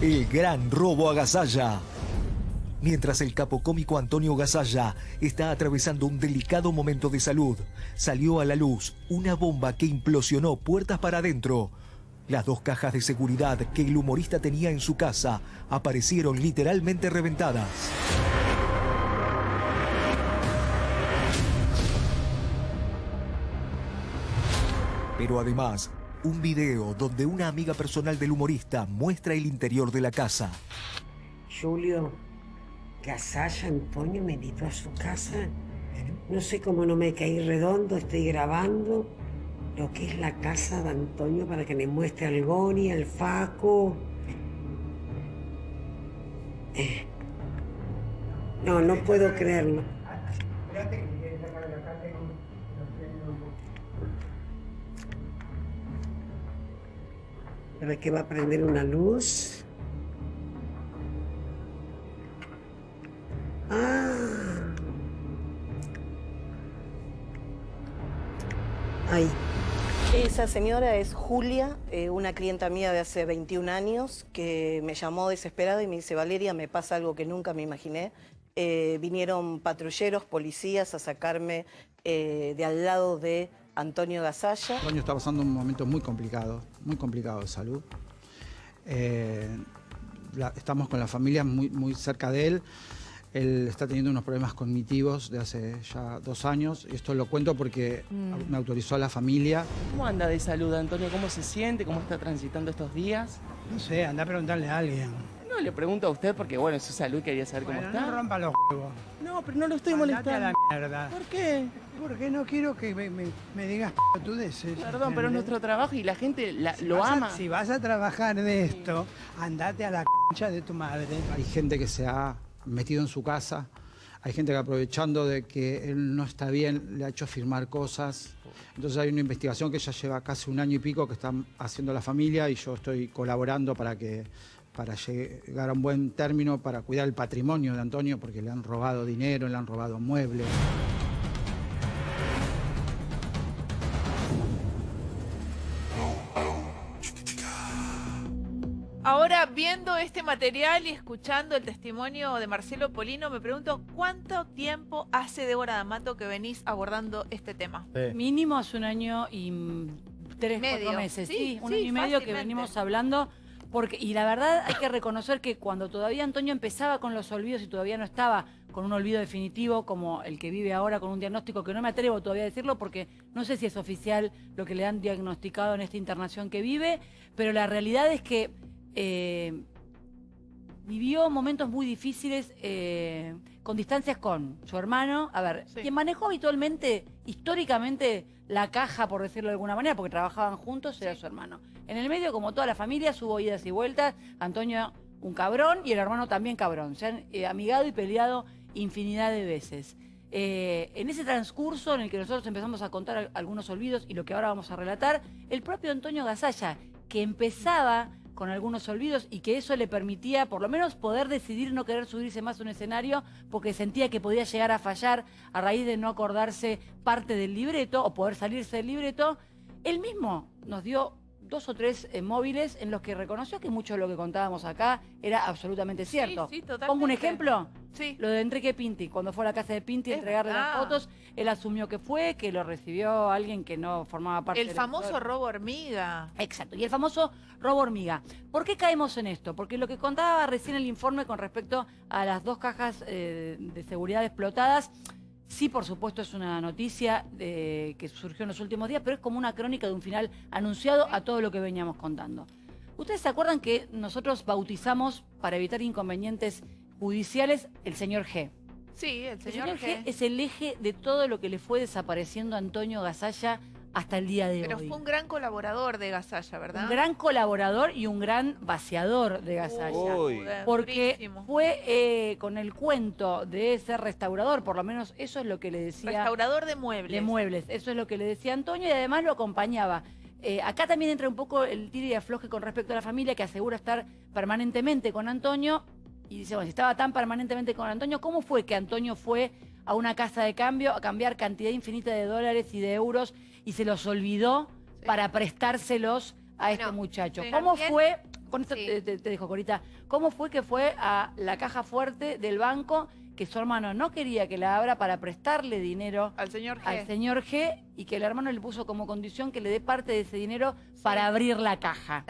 El gran robo a Gasalla. Mientras el capo cómico Antonio Gasalla está atravesando un delicado momento de salud, salió a la luz una bomba que implosionó puertas para adentro. Las dos cajas de seguridad que el humorista tenía en su casa aparecieron literalmente reventadas. Pero además, un video donde una amiga personal del humorista muestra el interior de la casa. Julio, Casalla Antonio me invitó a su casa. No sé cómo no me caí redondo, estoy grabando lo que es la casa de Antonio para que me muestre al Goni, al Faco. Eh. No, no puedo creerlo. Pero que va a prender una luz. Ah. Ahí. Esa señora es Julia, eh, una clienta mía de hace 21 años, que me llamó desesperada y me dice, Valeria, me pasa algo que nunca me imaginé. Eh, vinieron patrulleros, policías a sacarme eh, de al lado de Antonio Gasalla. Antonio está pasando un momento muy complicado, muy complicado de salud. estamos con la familia muy, muy cerca de él. Él está teniendo unos problemas cognitivos de hace ya dos años. Y esto lo cuento porque Mm. me autorizó a la familia. ¿Cómo anda de salud, Antonio? ¿Cómo se siente? ¿Cómo está transitando estos días? No sé, anda a preguntarle a alguien. No, le pregunto a usted porque, bueno, es su salud, quería saber cómo está. no rompa los huevos. No, pero no lo estoy Andate molestando. a la mierda. ¿Por qué? Porque no quiero que me, me- me digas pelotudeces. Perdón, pero es nuestro trabajo y la gente la- Si lo a- ama. si vas a trabajar de esto, andate a la concha de tu madre. Hay gente que se ha metido en su casa. Hay gente que aprovechando de que él no está bien, le ha hecho firmar cosas. Entonces hay una investigación que ya lleva casi un año y pico que están haciendo la familia y yo estoy colaborando para que para llegar a un buen término, para cuidar el patrimonio de Antonio, porque le han robado dinero, le han robado muebles. Ahora, viendo este material y escuchando el testimonio de Marcelo Polino, me pregunto cuánto tiempo hace Débora D'Amato que venís abordando este tema. Mínimo hace un año y tres, Medio. cuatro meses. Sí, Sí, un sí, año y medio que venimos hablando. Porque, y la verdad hay que reconocer que cuando todavía Antonio empezaba con los olvidos y todavía no estaba con un olvido definitivo como el que vive ahora con un diagnóstico que no me atrevo todavía a decirlo porque no sé si es oficial lo que le han diagnosticado en esta internación que vive, pero la realidad es que eh, vivió momentos muy difíciles eh, con distancias con su hermano. A ver, Sí. quien manejó habitualmente, históricamente, la caja, por decirlo de alguna manera, porque trabajaban juntos, era su hermano. En el medio, como toda la familia, hubo idas y vueltas. Antonio, un cabrón, y el hermano también cabrón. Se han eh, amigado y peleado infinidad de veces. Eh, en ese transcurso en el que nosotros empezamos a contar al- algunos olvidos y lo que ahora vamos a relatar, el propio Antonio Gasalla, que empezaba con algunos olvidos y que eso le permitía por lo menos poder decidir no querer subirse más a un escenario porque sentía que podía llegar a fallar a raíz de no acordarse parte del libreto o poder salirse del libreto, él mismo nos dio dos o tres eh, móviles en los que reconoció que mucho de lo que contábamos acá era absolutamente cierto. sí, totalmente. Pongo un ejemplo. Sí. Lo de Enrique Pinti, cuando fue a la casa de Pinti a entregarle las verdad. fotos, él asumió que fue, que lo recibió alguien que no formaba parte El del famoso equipo. robo hormiga. Exacto, y el famoso robo hormiga. ¿Por qué caemos en esto? Porque lo que contaba recién el informe con respecto a las dos cajas eh, de seguridad explotadas, sí, por supuesto, es una noticia de- que surgió en los últimos días, pero es como una crónica de un final anunciado a todo lo que veníamos contando. ¿Ustedes se acuerdan que nosotros bautizamos, para evitar inconvenientes judiciales, el señor G? Sí, el El señor, señor G G. es el eje de todo lo que le fue desapareciendo a Antonio Gasalla hasta el día de Pero hoy. fue un gran colaborador de Gasalla, ¿verdad? Un gran colaborador y un gran vaciador de Gasalla. Uy. Porque Durísimo. fue eh, con el cuento de ser restaurador, por lo menos eso es lo que le decía. Restaurador de muebles. De muebles, eso es lo que le decía Antonio y además lo acompañaba. Eh, acá también entra un poco el tiro y afloje con respecto a la familia que asegura estar permanentemente con Antonio y dice, bueno, si estaba tan permanentemente con Antonio, ¿cómo fue que Antonio fue a una casa de cambio a cambiar cantidad infinita de dólares y de euros y se los olvidó Sí. para prestárselos a este Bueno, muchacho? sí. ¿Cómo También- fue con esto Sí. te, te- dejo, Corita. ¿Cómo fue que fue a la caja fuerte del banco que su hermano no quería que la abra para prestarle dinero Al señor G. al señor G y que el hermano le puso como condición que le dé parte de ese dinero para abrir la caja?